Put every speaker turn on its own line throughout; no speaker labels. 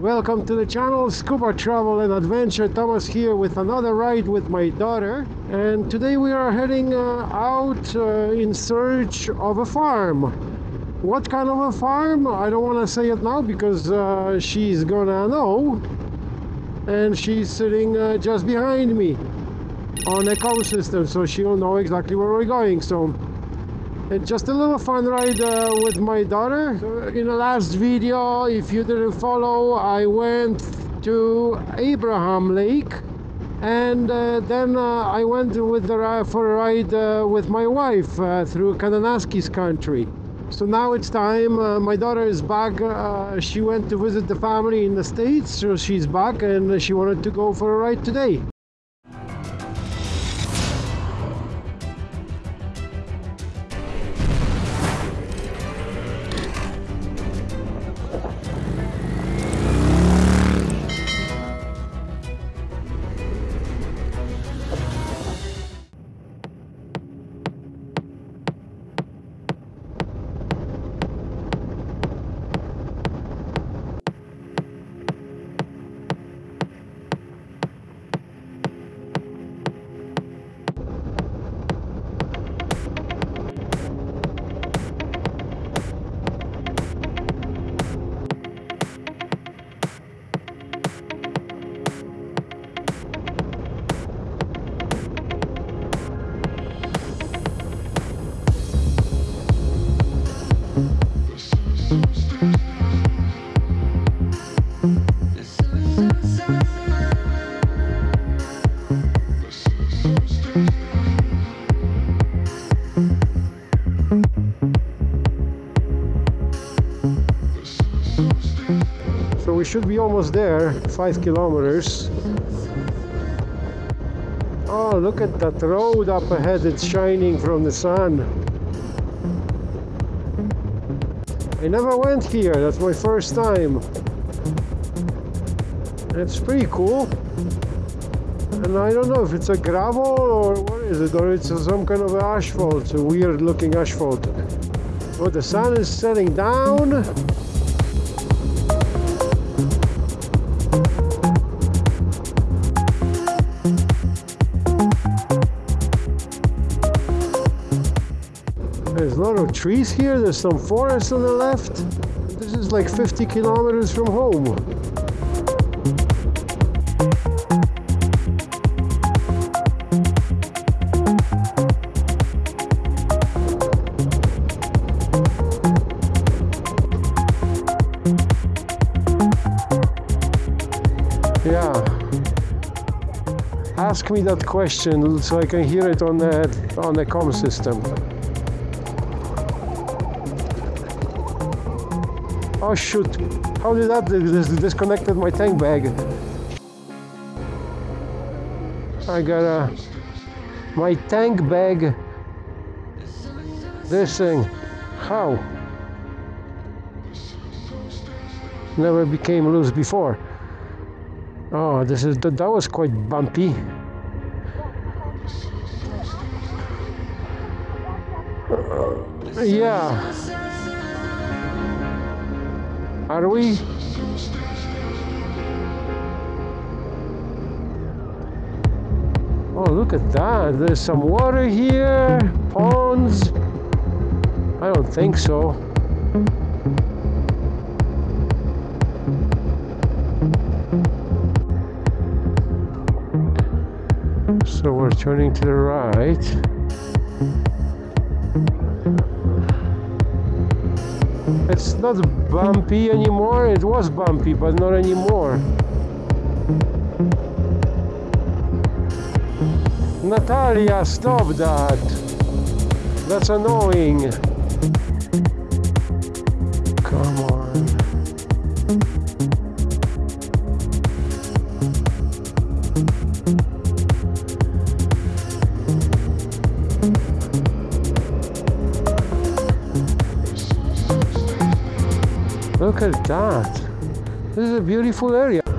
Welcome to the channel Scuba Travel and Adventure. Thomas here with another ride with my daughter. And today we are heading uh, out uh, in search of a farm. What kind of a farm? I don't want to say it now because uh, she's gonna know. And she's sitting uh, just behind me on a com system, so she'll know exactly where we're going. So just a little fun ride uh, with my daughter. In the last video if you didn't follow I went to Abraham Lake and uh, then uh, I went with the, for a ride uh, with my wife uh, through Kananaskis country. So now it's time uh, my daughter is back she went to visit the family in the States so she's back and she wanted to go for a ride today almost there, five kilometers. Oh, look at that road up ahead, it's shining from the sun. I never went here, that's my first time. It's pretty cool. And I don't know if it's a gravel or what is it, or it's some kind of asphalt, a weird looking asphalt. Oh, the sun is setting down. Trees here, there's some forest on the left. This is like 50 kilometers from home. Yeah. Ask me that question so I can hear it on the on the com system. Oh shoot! How did that disconnected my tank bag? I got a my tank bag. This thing. How? Never became loose before. Oh, this is that was quite bumpy. Uh, yeah. Are we? Oh, look at that. There's some water here. Ponds. I don't think so. So we're turning to the right. It's not bumpy anymore. It was bumpy, but not anymore. Natalia, stop that. That's annoying. Look at that. This is a beautiful area.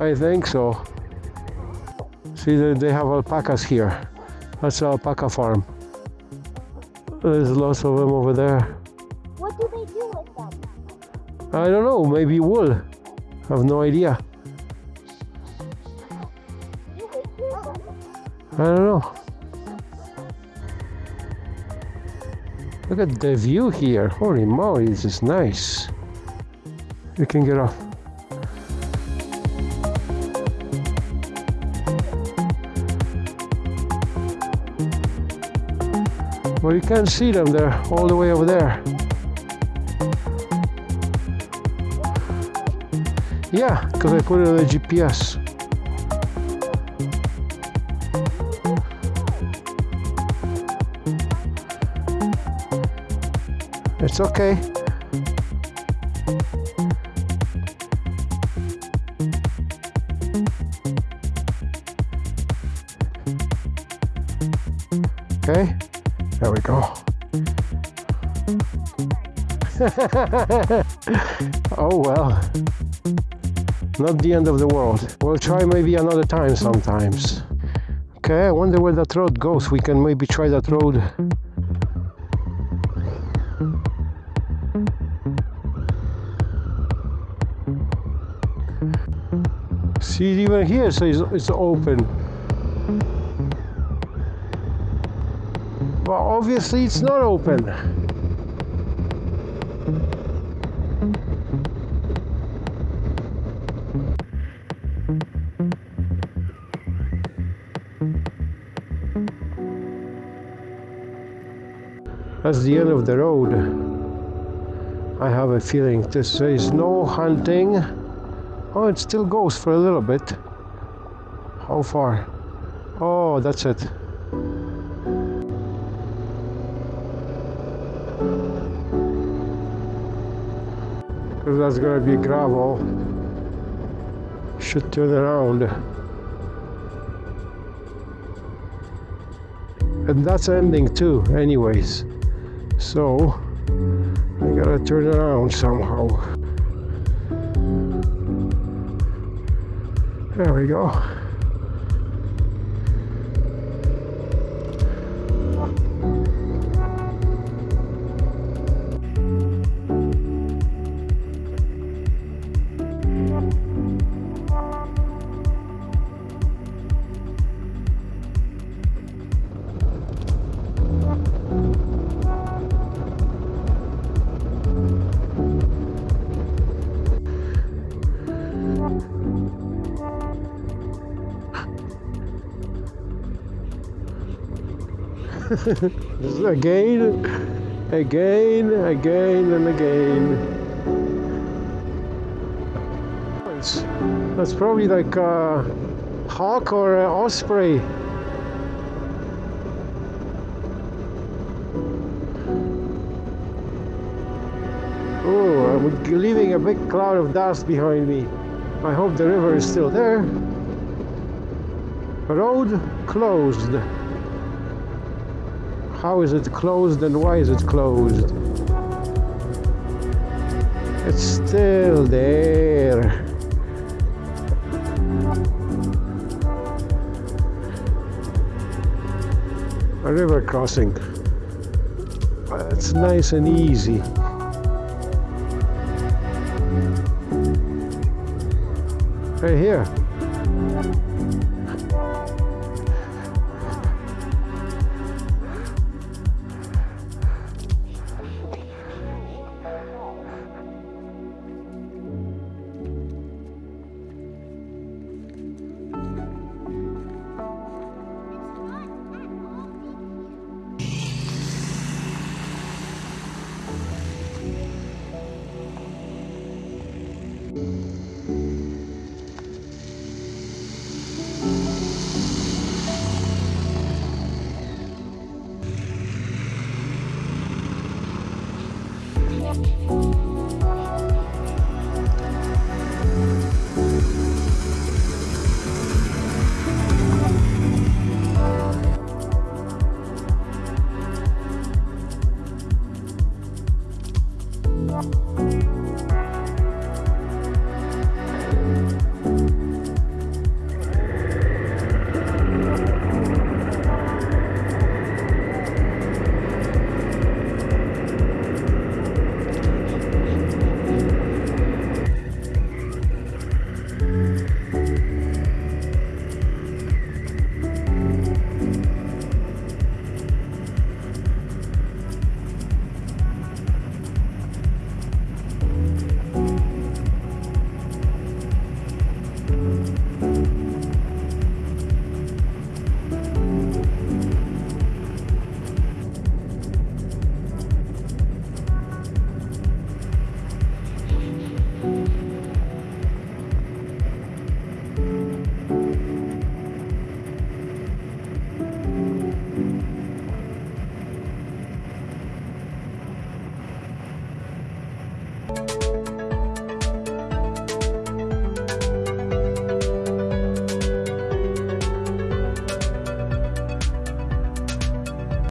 I think so. See, they they have alpacas here. That's an alpaca farm. There's lots of them over there.
What do they do with them?
I don't know, maybe wool. I have no idea. I don't know. Look at the view here. Holy moly, this is nice. You can get off. Well, you can't see them. They're all the way over there. Yeah, because I put it on the GPS. It's okay. Okay, there we go. oh well, not the end of the world. We'll try maybe another time sometimes. Okay, I wonder where that road goes. We can maybe try that road. See, even here says it's open. But obviously it's not open. That's the end of the road. I have a feeling this says no hunting. Oh, it still goes for a little bit. How far? Oh, that's it. Because that's gonna be gravel. Should turn around. And that's ending too, anyways. So, I gotta turn around somehow. There we go. again, again, again, and again. That's probably like a hawk or an osprey. Oh, I'm leaving a big cloud of dust behind me. I hope the river is still there. Road closed. How is it closed and why is it closed? It's still there. A river crossing. It's nice and easy. Right here.